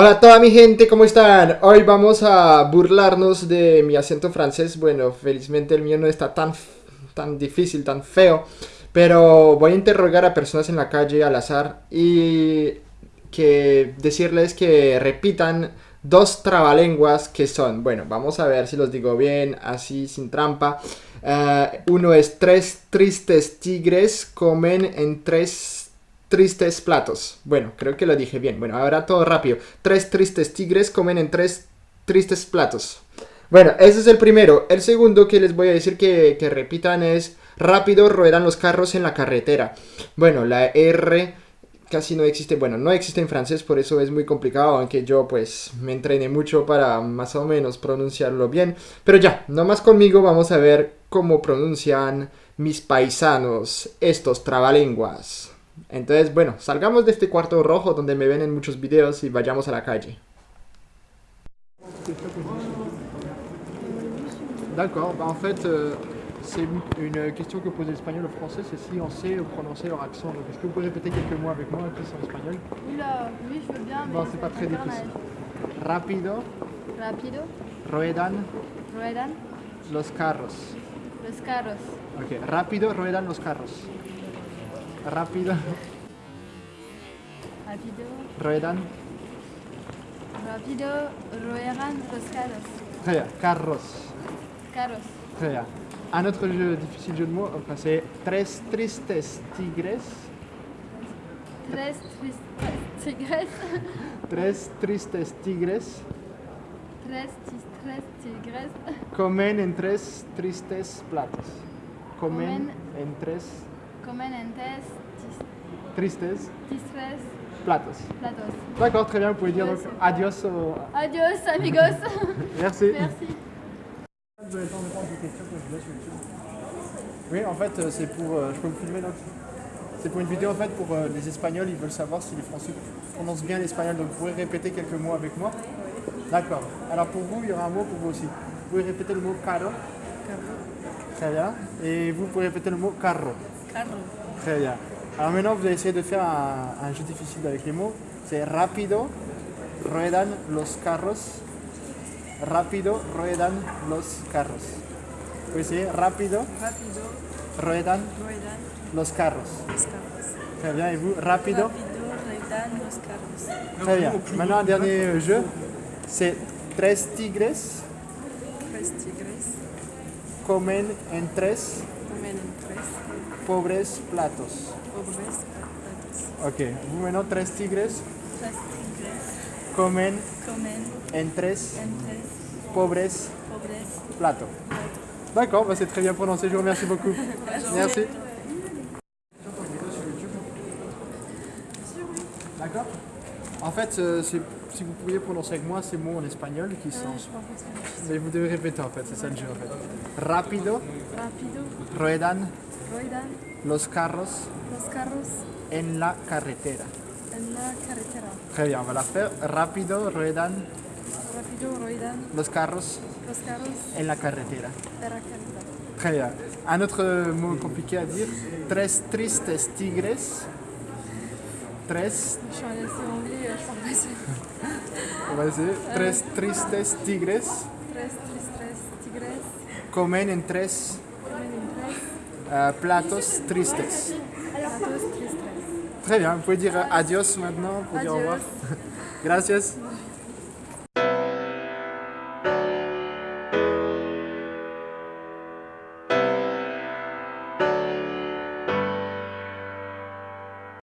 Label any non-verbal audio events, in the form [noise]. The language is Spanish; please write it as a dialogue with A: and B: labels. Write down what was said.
A: Hola toda mi gente, ¿cómo están? Hoy vamos a burlarnos de mi acento francés. Bueno, felizmente el mío no está tan, tan difícil, tan feo. Pero voy a interrogar a personas en la calle al azar y que decirles que repitan dos trabalenguas que son, bueno, vamos a ver si los digo bien, así sin trampa. Eh, uno es tres tristes tigres comen en tres tristes platos. Bueno, creo que lo dije bien. Bueno, ahora todo rápido. Tres tristes tigres comen en tres tristes platos. Bueno, ese es el primero. El segundo que les voy a decir que, repitan es rápido ruedan los carros en la carretera. Bueno, la R casi no existe, bueno, no existe en francés, por eso es muy complicado, aunque yo pues me entrené mucho para más o menos pronunciarlo bien. Pero ya, no más conmigo, vamos a ver cómo pronuncian mis paisanos estos trabalenguas. Entonces, bueno, salgamos de este cuarto rojo donde me ven en muchos videos y vayamos a la calle. D'accord, bah en fait, euh, c'est une question que pose l'espagnol au français, c'est si on sait prononcer leur accent. Donc, est-ce que vous pouvez répéter quelques mots avec moi qui sont en espagnol
B: Oula, oui, je veux bien, mais
A: Bon, c'est pas très difficile. Rápido,
B: Rapido,
A: ruedan
B: ruedan
A: los carros.
B: los carros.
A: Ok, rápido ruedan los carros. Rápido
B: Rapido,
A: ruedan.
B: rapido, ruedan los carros.
A: Très bien, carros.
B: Carros.
A: Très bien. Un autre jeu, difficile jeu de mots, enfin, c'est tres tristes tigres.
B: Tres tristes tigres. [laughs]
A: Tres tristes tigres
B: Tres tristes tigres.
A: comen en tres tristes platos. Comen
B: Comen.
A: en tres
B: Comen
A: tristes
B: tristes
A: platos.
B: platos.
A: D'accord, très bien, vous pouvez dire donc adios au...
B: Adios, amigos. [laughs]
A: Merci.
B: Merci.
A: Vous avez le temps de répondre à des questions que je laisse sur YouTube. Oui, en fait, euh, c'est pour. euh, je peux vous filmer donc C'est pour une vidéo en fait pour euh, les Espagnols, ils veulent savoir si les Français prononcent bien l'espagnol. Donc vous pouvez répéter quelques mots avec moi. D'accord. Alors pour vous, il y aura un mot pour vous aussi. Vous pouvez répéter le mot carro. Très bien. Et vous pouvez répéter le mot carro.
B: Carro.
A: Très bien. Alors maintenant, vous allez essayer de faire un, un jeu difficile avec les mots. C'est rapido, ruedan los carros. Rápido, ruedan los carros. Vous pouvez essayer rapido,
C: Rapido,
A: ruedan
C: ruedan
A: los carros.
C: los carros.
A: Très bien. Et vous, rapido.
C: Rapido, ruedan los carros.
A: Très bien. Maintenant, un dernier jeu. C'est tres tigres
C: Tres tigres
A: comen en tres
C: tres
A: pobres platos.
C: pobres platos.
A: Ok. Vous maintenant, tres tigres
C: Tres tigres
A: comen
C: comen
A: en tres
C: en tres
A: pobres
C: pobres
A: platos.
C: platos.
A: D'accord, bah c'est très bien prononcé, je vous remercie beaucoup. [laughs] Merci. D'accord En fait, euh, si vous pouviez prononcer avec moi ces mots en espagnol qui sont...
C: Pas
A: Mais vous devez répéter en fait, c'est ça le jeu en fait. Rápido,
C: Rapido,
A: ruedan
C: ruedan
A: los carros
C: los carros
A: en la carretera.
C: en la carretera.
A: Très bien, on va la faire. Rápido, ruedan
C: Rapido, ruedan
A: los carros
C: los carros
A: en la carretera.
C: en la carretera.
A: Très bien. Un autre mot compliqué à dire. Tres tristes tigres. On va essayer. Tres tristes tigres
C: Tres tristes tigres
A: comen en tres
C: tres
A: euh, platos tristes.
C: platos tristes.
A: Très bien, vous pouvez dire adios maintenant au [laughs] revoir. Gracias.